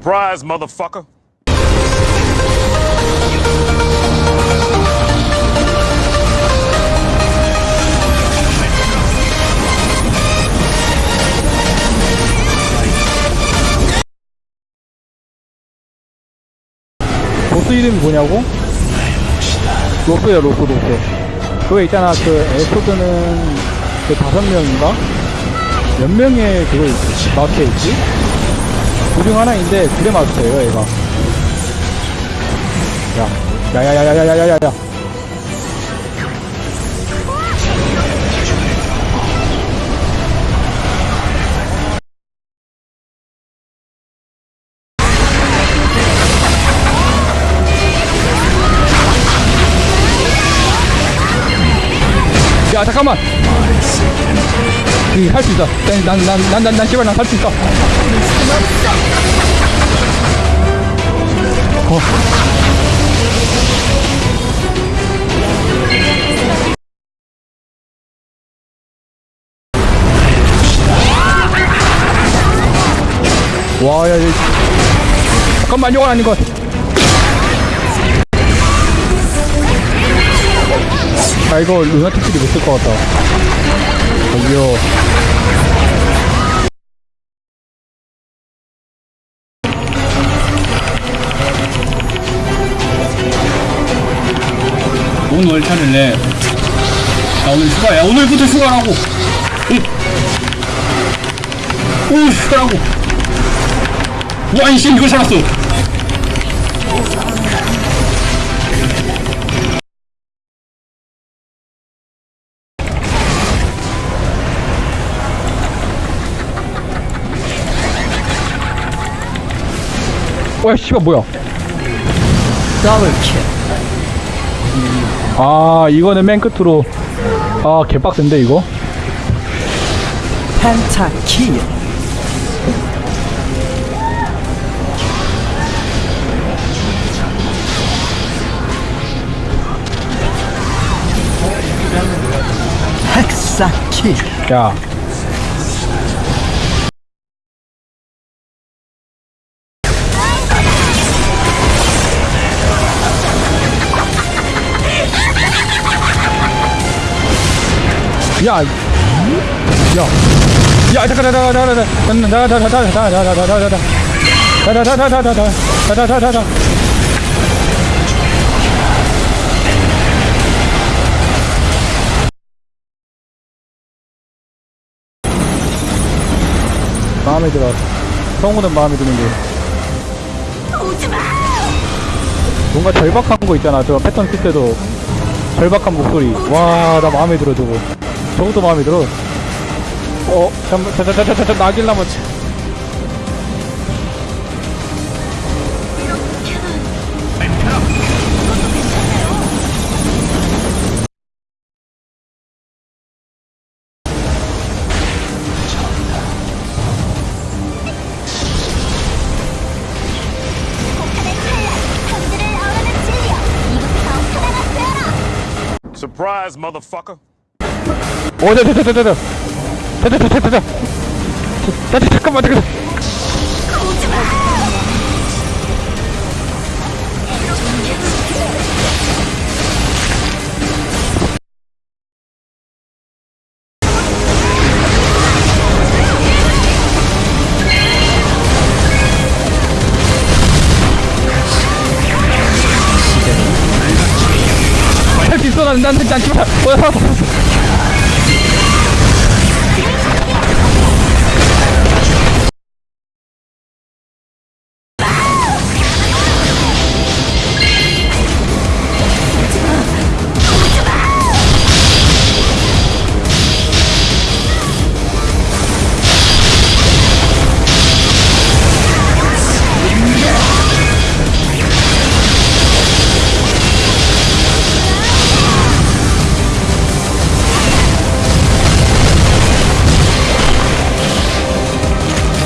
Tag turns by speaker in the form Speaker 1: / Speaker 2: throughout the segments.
Speaker 1: Surprise, motherfucker.
Speaker 2: 보스 이름이 뭐냐고? 로스야 로스 로스 그거 있잖아 그 에소드는 그 다섯 명인가? 몇 명의 그거? 마스터 있지? 그중 하나인데 그래 마스터예요 얘가. 야 야야야야야야야야. 야 잠깐만 할 수 있어. 난 난 난 난 난 씨발 난할 수 있어. 어. 와야 잠깐만 이건 아닌 것 아. 이거 루나틱들이 못쓸것 같다 저기요
Speaker 3: 뭔 월차를 내. 자, 오늘 휴가야. 오늘부터 휴가라고. 응. 오, 휴가라고. 와, 이씨, 이걸 살았어.
Speaker 2: 와 씨발 뭐야?
Speaker 4: 더블킬.
Speaker 2: 아 이거는 맨 끝으로. 아 개빡센데 이거?
Speaker 4: 펜타킬. 헥사킬.
Speaker 2: 야 야, 야, 야, 잠깐, 잠깐, 잠깐, 잠깐, 잠깐, 잠깐, 잠깐, 잠깐, 잠깐, 잠깐, 잠깐, 잠깐, 잠깐, 잠깐, 잠깐, 잠깐. 마음에 들어. 성우는 마음에 드는데. 뭔가 절박한 거 있잖아. 저 패턴 쓸 때도 절박한 목소리. 와, 나 마음에 들어, 저거. 저것도 마음에 들어. 어, 잠깐, 잠깐, 잠깐, 잠깐, 나길라면.
Speaker 1: Surprise, motherfucker.
Speaker 2: 오, 자, 자, 자, 자, 자, 자, 자, 자, 자, 자, 자, 자, 자, 자, 잠깐만, 잠깐만. 할 수 있어, 난, 난, 난, 씨발. 어, 살았어, 살았어.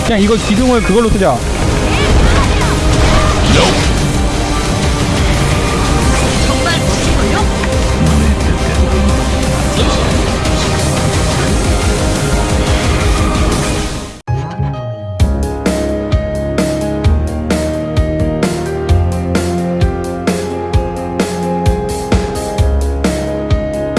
Speaker 2: 그냥 이거 기둥을 그걸로 쓰자.